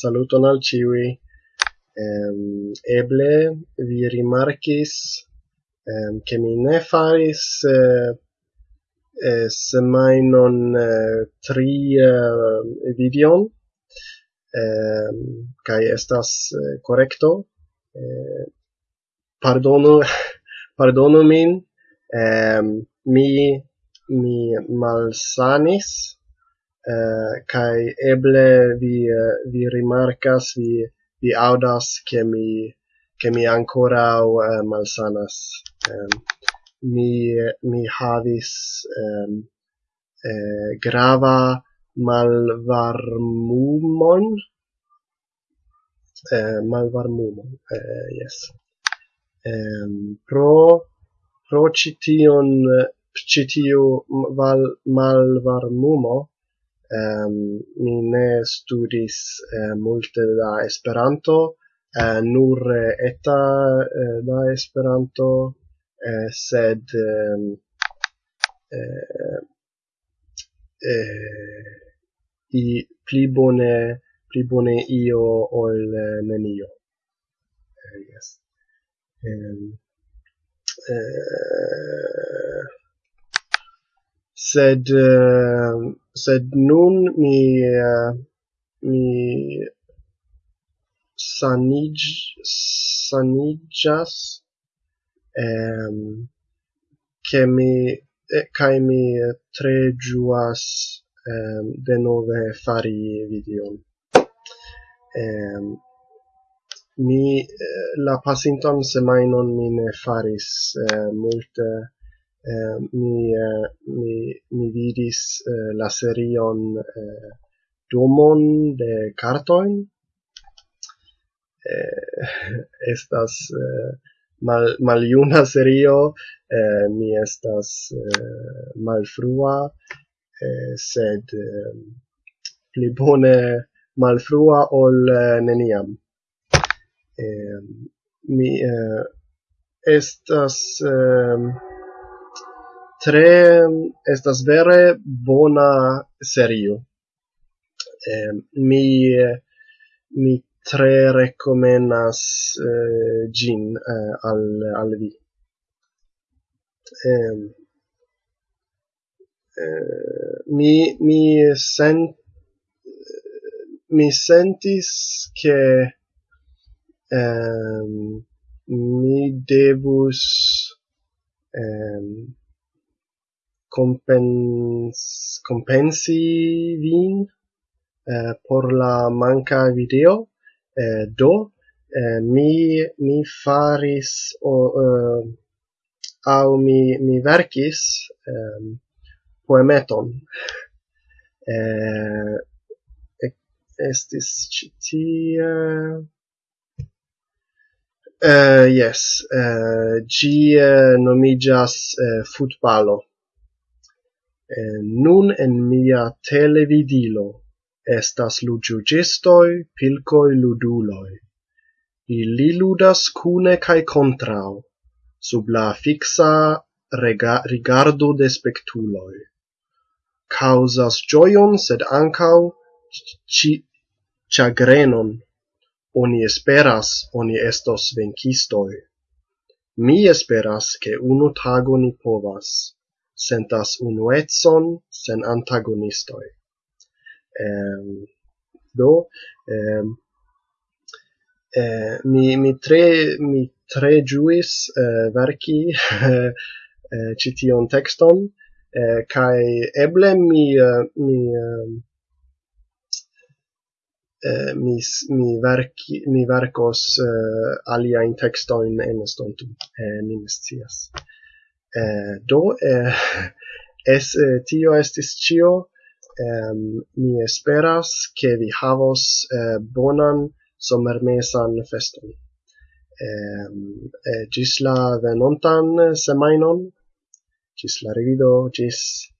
saluton al ciui. Um, eble vi rimarkis um, che mi ne faris uh, eh, eh semainon uh, eh, tri uh, videon. Um, kai estas uh, correcto. Uh, pardonu pardonu min. Um, mi mi malsanis eh, kai eble vi eh, vi rimarkas vi vi audas che mi che mi ancora uh, malsanas. Um, mi mi havis um, eh, grava malvarmumon. Eh, malvarmumon eh, yes. Um, pro pro cition citiu eh, val malvarmumo Um, mi ne studis uh, multe da Esperanto, uh, nur eta eh, uh, da Esperanto, uh, sed eh, eh, i pli bone pli bone io ol nenio. uh, yes. Um, eh, sed uh, sed nun mi uh, mi sanij sanijas ehm che mi eh, kai mi tre juas ehm de nove fari video ehm mi eh, la pasinton semainon mi ne faris eh, multe eh, mi, eh, mi, mi vidis eh, la serion eh, domon de cartoin eh, estas eh, mal maljuna serio. Eh, mi estas eh, malfrua eh, sed eh, pli bone malfrua ol eh, neniam. Eh, mi eh, estas eh, tre estas vere bona serio. Eh, mi mi tre recomenas eh, gin eh, al al vi. Eh, eh, mi mi sent mi sentis che eh, mi devus eh, compens compensi vin eh, por la manca video eh, do eh, mi mi faris o eh, au mi mi verkis eh, poemeton. Eh, estis citia eh yes eh gi uh, eh, nomigas uh, eh, futbalo nun en mia televidilo estas ludjuĝistoj, pilcoi luduloi. Ili ludas cune cae contrao, sub la fiksa rigardo de spectuloi. Causas gioion, sed ancau ci chagrenon. Oni esperas, oni estos venkistoi. Mi esperas, ke unu tago ni povas sentas unuetson sen antagonistoi. Ehm, do, ehm, eh, mi, mi tre, mi tre giuis eh, verci eh, cition texton, eh, kai eble mi, eh, mi, eh, mi, mi, verki mi verkos eh, uh, alia in textoin en estontum, eh, mi nescias. Eh, do, eh, es, eh, tio estis cio. Um, mi esperas che vi havos eh, bonan somermesan feston. Um, eh, gis la venontan semainon, gis la revido, gis...